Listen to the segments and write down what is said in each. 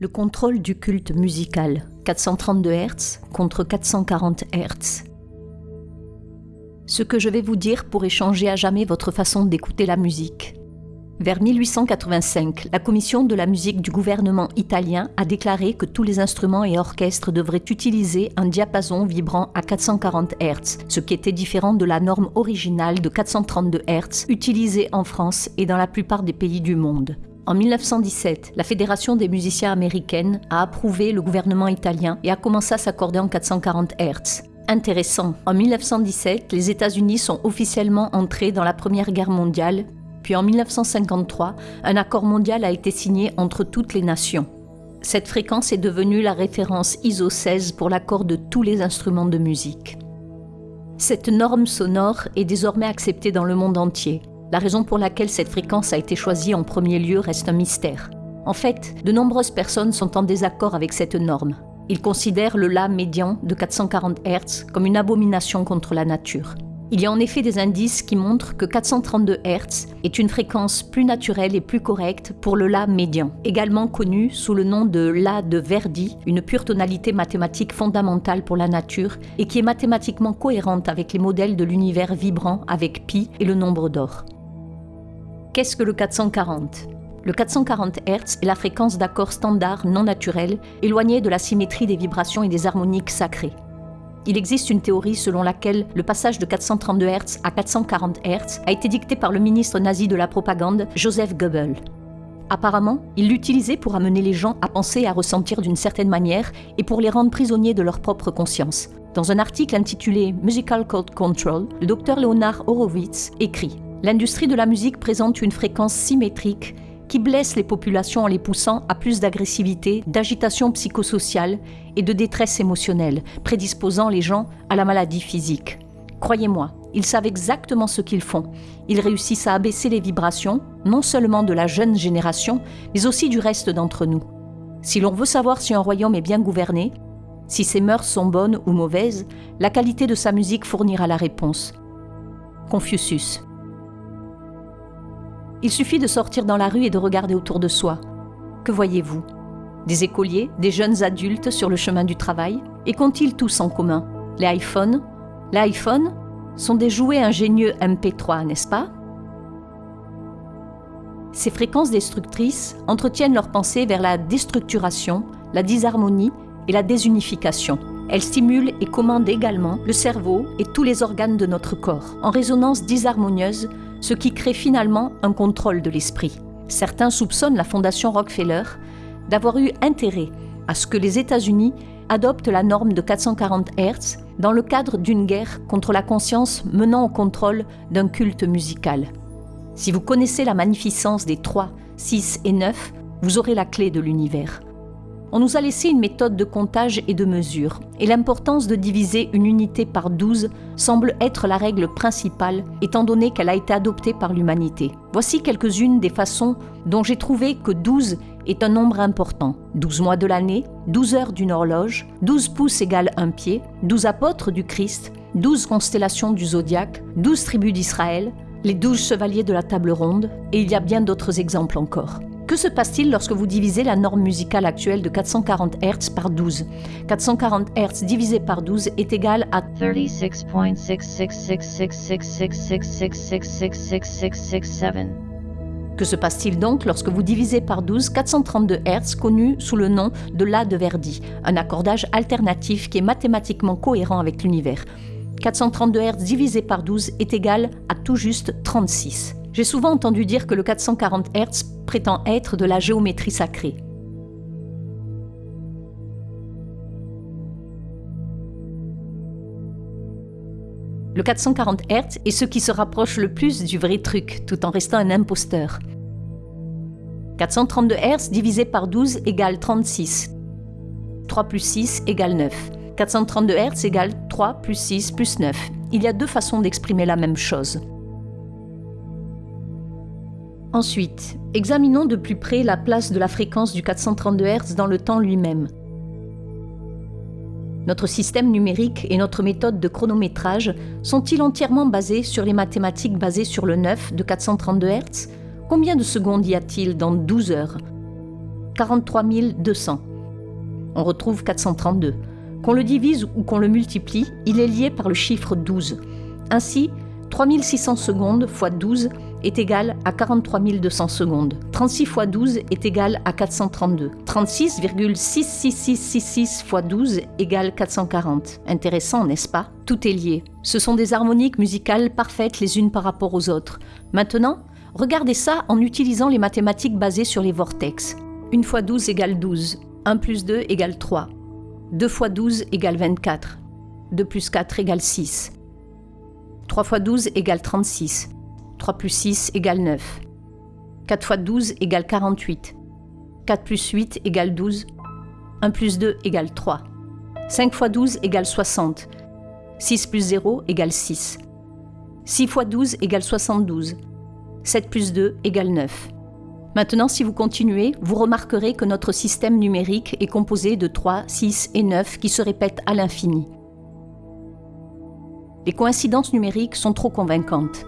Le contrôle du culte musical, 432 Hz contre 440 Hz. Ce que je vais vous dire pourrait changer à jamais votre façon d'écouter la musique. Vers 1885, la commission de la musique du gouvernement italien a déclaré que tous les instruments et orchestres devraient utiliser un diapason vibrant à 440 Hz, ce qui était différent de la norme originale de 432 Hz utilisée en France et dans la plupart des pays du monde. En 1917, la Fédération des musiciens américaines a approuvé le gouvernement italien et a commencé à s'accorder en 440 Hz. Intéressant, en 1917, les États-Unis sont officiellement entrés dans la Première Guerre mondiale puis en 1953, un accord mondial a été signé entre toutes les nations. Cette fréquence est devenue la référence ISO 16 pour l'accord de tous les instruments de musique. Cette norme sonore est désormais acceptée dans le monde entier. La raison pour laquelle cette fréquence a été choisie en premier lieu reste un mystère. En fait, de nombreuses personnes sont en désaccord avec cette norme. Ils considèrent le La médian de 440 Hz comme une abomination contre la nature. Il y a en effet des indices qui montrent que 432 Hz est une fréquence plus naturelle et plus correcte pour le La médian, également connu sous le nom de La de Verdi, une pure tonalité mathématique fondamentale pour la nature et qui est mathématiquement cohérente avec les modèles de l'univers vibrant avec pi et le nombre d'or. Qu'est-ce que le 440 le 440 Hz est la fréquence d'accords standards non naturels, éloignée de la symétrie des vibrations et des harmoniques sacrées. Il existe une théorie selon laquelle le passage de 432 Hz à 440 Hz a été dicté par le ministre nazi de la propagande, Joseph Goebbels. Apparemment, il l'utilisait pour amener les gens à penser et à ressentir d'une certaine manière et pour les rendre prisonniers de leur propre conscience. Dans un article intitulé Musical Code Control, le docteur Leonard Horowitz écrit L'industrie de la musique présente une fréquence symétrique qui blesse les populations en les poussant à plus d'agressivité, d'agitation psychosociale et de détresse émotionnelle, prédisposant les gens à la maladie physique. Croyez-moi, ils savent exactement ce qu'ils font. Ils réussissent à abaisser les vibrations, non seulement de la jeune génération, mais aussi du reste d'entre nous. Si l'on veut savoir si un royaume est bien gouverné, si ses mœurs sont bonnes ou mauvaises, la qualité de sa musique fournira la réponse. Confucius. Il suffit de sortir dans la rue et de regarder autour de soi. Que voyez-vous? Des écoliers, des jeunes adultes sur le chemin du travail? Et qu'ont-ils tous en commun? Les iPhones? Les iPhones sont des jouets ingénieux MP3, n'est-ce pas? Ces fréquences destructrices entretiennent leurs pensées vers la déstructuration, la disharmonie et la désunification. Elles stimulent et commandent également le cerveau et tous les organes de notre corps, en résonance disharmonieuse ce qui crée finalement un contrôle de l'esprit. Certains soupçonnent la Fondation Rockefeller d'avoir eu intérêt à ce que les États-Unis adoptent la norme de 440 Hz dans le cadre d'une guerre contre la conscience menant au contrôle d'un culte musical. Si vous connaissez la magnificence des 3, 6 et 9, vous aurez la clé de l'univers. On nous a laissé une méthode de comptage et de mesure, et l'importance de diviser une unité par 12 semble être la règle principale, étant donné qu'elle a été adoptée par l'humanité. Voici quelques-unes des façons dont j'ai trouvé que 12 est un nombre important. 12 mois de l'année, 12 heures d'une horloge, 12 pouces égale un pied, 12 apôtres du Christ, 12 constellations du zodiaque, 12 tribus d'Israël, les 12 chevaliers de la table ronde, et il y a bien d'autres exemples encore. Que se passe-t-il lorsque vous divisez la norme musicale actuelle de 440 Hz par 12 440 Hz divisé par 12 est égal à 36.6666666666667. Que se passe-t-il donc lorsque vous divisez par 12 432 Hz connu sous le nom de La de Verdi, un accordage alternatif qui est mathématiquement cohérent avec l'univers 432 Hz divisé par 12 est égal à tout juste 36. J'ai souvent entendu dire que le 440 Hz prétend être de la géométrie sacrée. Le 440 Hz est ce qui se rapproche le plus du vrai truc, tout en restant un imposteur. 432 Hz divisé par 12 égale 36. 3 plus 6 égale 9. 432 Hz égale 3 plus 6 plus 9. Il y a deux façons d'exprimer la même chose. Ensuite, examinons de plus près la place de la fréquence du 432 Hz dans le temps lui-même. Notre système numérique et notre méthode de chronométrage sont-ils entièrement basés sur les mathématiques basées sur le 9 de 432 Hz? Combien de secondes y a-t-il dans 12 heures? 43 200. On retrouve 432. Qu'on le divise ou qu'on le multiplie, il est lié par le chiffre 12. Ainsi, 3600 secondes fois 12 est égal à 43 200 secondes. 36 fois 12 est égal à 432. 36,66666 fois 12 égale 440. Intéressant, n'est-ce pas? Tout est lié. Ce sont des harmoniques musicales parfaites les unes par rapport aux autres. Maintenant, regardez ça en utilisant les mathématiques basées sur les vortex. 1 fois 12 égale 12. 1 plus 2 égale 3. 2 fois 12 égale 24. 2 plus 4 égale 6. 3 fois 12 égale 36. 3 plus 6 égale 9. 4 fois 12 égale 48. 4 plus 8 égale 12. 1 plus 2 égale 3. 5 fois 12 égale 60. 6 plus 0 égale 6. 6 fois 12 égale 72. 7 plus 2 égale 9. Maintenant, si vous continuez, vous remarquerez que notre système numérique est composé de 3, 6 et 9 qui se répètent à l'infini. Les coïncidences numériques sont trop convaincantes.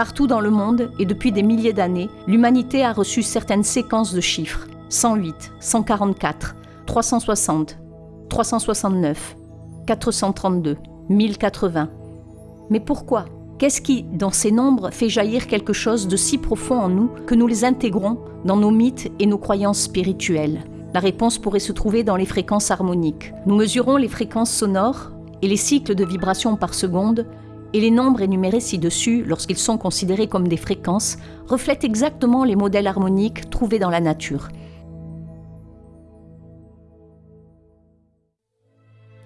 Partout dans le monde et depuis des milliers d'années, l'humanité a reçu certaines séquences de chiffres 108, 144, 360, 369, 432, 1080. Mais pourquoi? Qu'est-ce qui, dans ces nombres, fait jaillir quelque chose de si profond en nous que nous les intégrons dans nos mythes et nos croyances spirituelles? La réponse pourrait se trouver dans les fréquences harmoniques. Nous mesurons les fréquences sonores et les cycles de vibrations par seconde et les nombres énumérés ci-dessus, lorsqu'ils sont considérés comme des fréquences, reflètent exactement les modèles harmoniques trouvés dans la nature.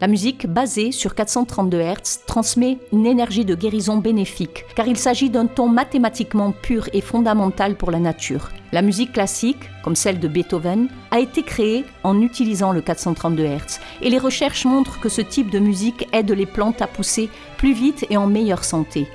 La musique basée sur 432 Hz transmet une énergie de guérison bénéfique, car il s'agit d'un ton mathématiquement pur et fondamental pour la nature. La musique classique, comme celle de Beethoven, a été créée en utilisant le 432 Hz, et les recherches montrent que ce type de musique aide les plantes à pousser plus vite et en meilleure santé.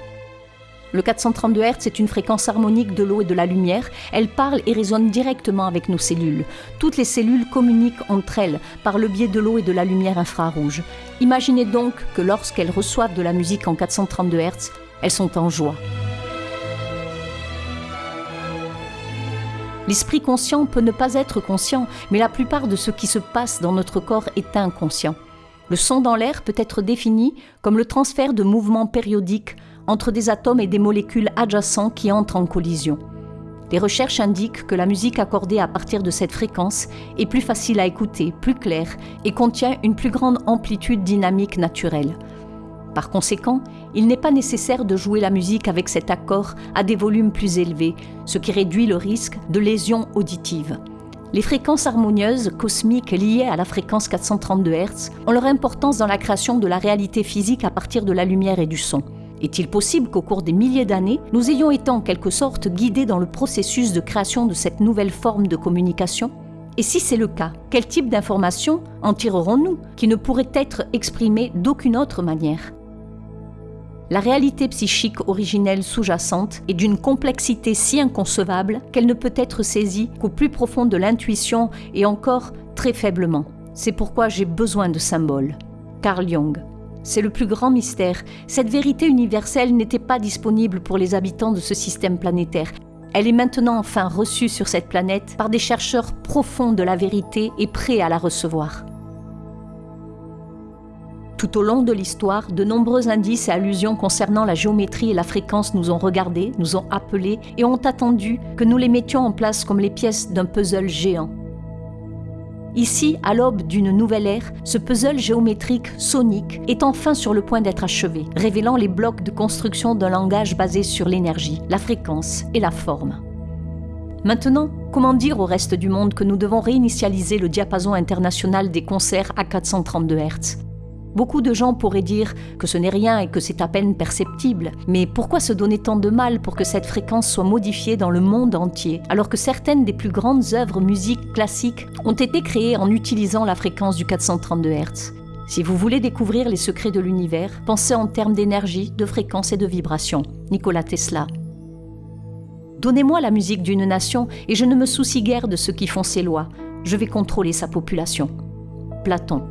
Le 432 Hz est une fréquence harmonique de l'eau et de la lumière. Elle parle et résonne directement avec nos cellules. Toutes les cellules communiquent entre elles par le biais de l'eau et de la lumière infrarouge. Imaginez donc que lorsqu'elles reçoivent de la musique en 432 Hz, elles sont en joie. L'esprit conscient peut ne pas être conscient, mais la plupart de ce qui se passe dans notre corps est inconscient. Le son dans l'air peut être défini comme le transfert de mouvements périodiques entre des atomes et des molécules adjacents qui entrent en collision. Les recherches indiquent que la musique accordée à partir de cette fréquence est plus facile à écouter, plus claire et contient une plus grande amplitude dynamique naturelle. Par conséquent, il n'est pas nécessaire de jouer la musique avec cet accord à des volumes plus élevés, ce qui réduit le risque de lésions auditives. Les fréquences harmonieuses cosmiques liées à la fréquence 432 Hz ont leur importance dans la création de la réalité physique à partir de la lumière et du son. Est-il possible qu'au cours des milliers d'années, nous ayons été en quelque sorte guidés dans le processus de création de cette nouvelle forme de communication? Et si c'est le cas, quel type d'informations en tirerons-nous qui ne pourraient être exprimées d'aucune autre manière? La réalité psychique originelle sous-jacente est d'une complexité si inconcevable qu'elle ne peut être saisie qu'au plus profond de l'intuition et encore très faiblement. C'est pourquoi j'ai besoin de symboles. Carl Jung c'est le plus grand mystère. Cette vérité universelle n'était pas disponible pour les habitants de ce système planétaire. Elle est maintenant enfin reçue sur cette planète par des chercheurs profonds de la vérité et prêts à la recevoir. Tout au long de l'histoire, de nombreux indices et allusions concernant la géométrie et la fréquence nous ont regardés, nous ont appelés et ont attendu que nous les mettions en place comme les pièces d'un puzzle géant. Ici, à l'aube d'une nouvelle ère, ce puzzle géométrique sonique est enfin sur le point d'être achevé, révélant les blocs de construction d'un langage basé sur l'énergie, la fréquence et la forme. Maintenant, comment dire au reste du monde que nous devons réinitialiser le diapason international des concerts à 432 Hz Beaucoup de gens pourraient dire que ce n'est rien et que c'est à peine perceptible, mais pourquoi se donner tant de mal pour que cette fréquence soit modifiée dans le monde entier, alors que certaines des plus grandes œuvres musiques classiques ont été créées en utilisant la fréquence du 432 Hz? Si vous voulez découvrir les secrets de l'univers, pensez en termes d'énergie, de fréquence et de vibration. Nikola Tesla. Donnez-moi la musique d'une nation et je ne me soucie guère de ceux qui font ses lois. Je vais contrôler sa population. Platon.